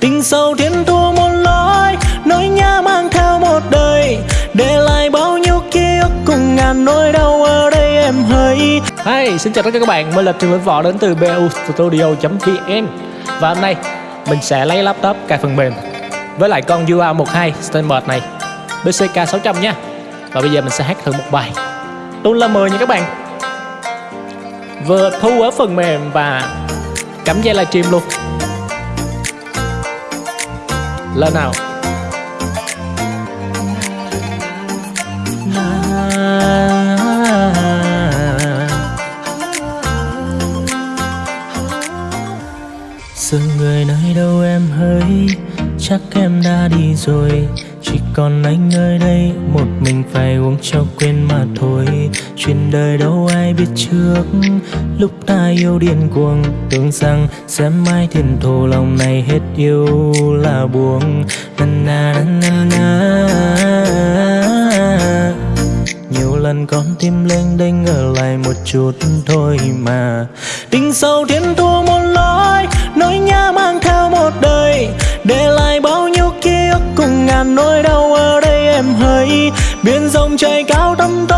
Tình sâu thiên thu một lối Nỗi nhớ mang theo một đời. Để lại bao nhiêu ký ức cùng ngàn nỗi đau ở đây em hỡi. Hey, xin chào tất cả các bạn, mình là Trường Lĩnh Võ đến từ bustudio.vn Và hôm nay mình sẽ lấy laptop cài phần mềm Với lại con UA12 Standard này BCK 600 nha. Và bây giờ mình sẽ hát thử một bài. Luôn là 10 nha các bạn. Vừa thu ở phần mềm và cắm dây livestream luôn là nào? Giờ người nơi đâu em hỡi? Chắc em đã đi rồi. Chỉ còn anh ở đây, Một mình phải uống cho quên mặt. Chuyện đời đâu ai biết trước. Lúc ta yêu điên cuồng, Tưởng rằng sẽ mãi thiên thổ Lòng này hết yêu là buồn. Na na na na na. Nhiều lần con tim lên đênh ở lại một chút thôi mà. Tình sâu thiên thu một lối, nỗi nhớ mang theo một đời. Để lại bao nhiêu ký ức cùng ngàn nỗi đau ở đây em hỡi. Biển rộng trời cao tâm tối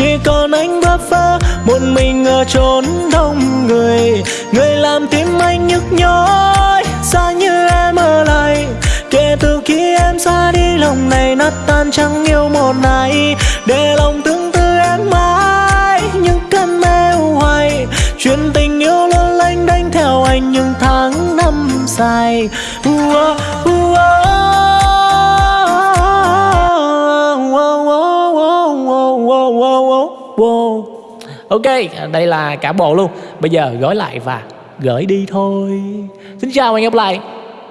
chỉ còn anh bơ vơ một mình ở chốn đông người. Người làm tim anh nhức nhói xa như em ở lại. Kể từ khi em xa đi lòng này nát tan chẳng yêu một ai. Để lòng tương tư em mãi những cơn mê hoài. Chuyện tình yêu luôn lanh đánh theo anh những tháng năm dài. Uh, uh, Ok, đây là cả bộ luôn. Bây giờ gói lại và gửi đi thôi. Xin chào và hẹn gặp lại.